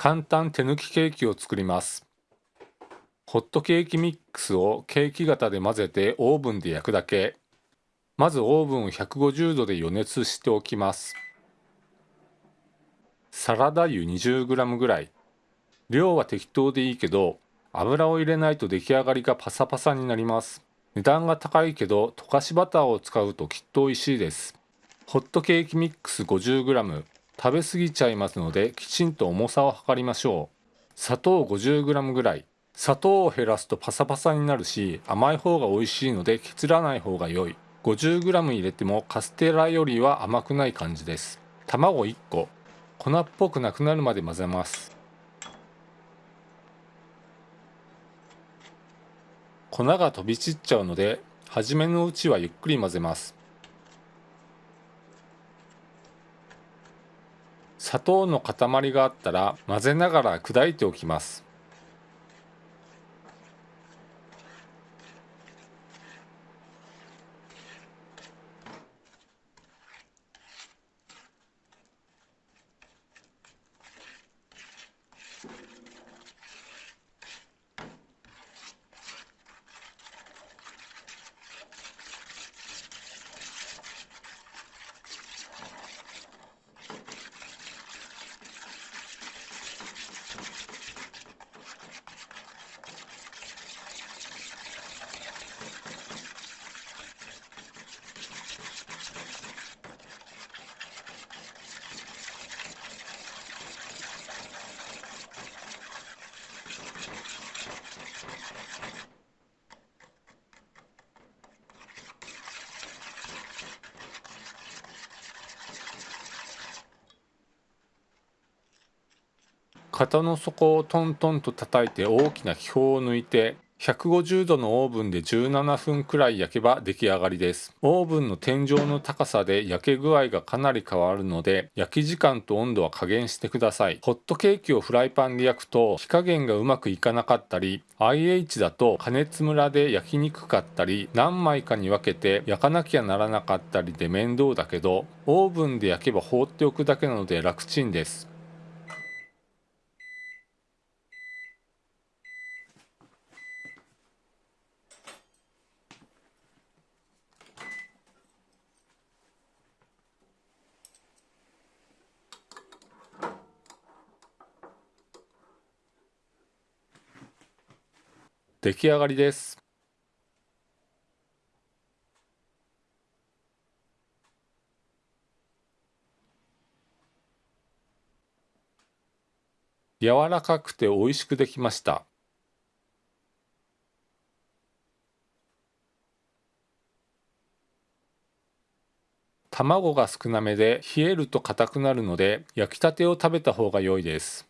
簡単手抜きケーキを作ります。ホットケーキミックスをケーキ型で混ぜてオーブンで焼くだけ。まずオーブンを150度で予熱しておきます。サラダ油 20g ぐらい。量は適当でいいけど油を入れないと出来上がりがパサパサになります。値段が高いけど溶かしバターを使うときっと美味しいです。ホットケーキミックス 50g 食べ過ぎちゃいますのできちんと重さを測りましょう。砂糖 50g ぐらい。砂糖を減らすとパサパサになるし甘い方が美味しいので削らない方が良い。50g 入れてもカステラよりは甘くない感じです。卵1個。粉っぽくなくなるまで混ぜます。粉が飛び散っちゃうので初めのうちはゆっくり混ぜます。砂糖の塊があったら混ぜながら砕いておきます。型の底をトントンと叩いて大きな気泡を抜いて150度のオーブンで17分くらい焼けば出来上がりです。オーブンの天井の高さで焼け具合がかなり変わるので焼き時間と温度は加減してください。ホットケーキをフライパンで焼くと火加減がうまくいかなかったり IH だと加熱ムラで焼きにくかったり何枚かに分けて焼かなきゃならなかったりで面倒だけどオーブンで焼けば放っておくだけなので楽ちんです。出来上がりです。柔らかくて美味しくできました。卵が少なめで冷えると硬くなるので焼きたてを食べた方が良いです。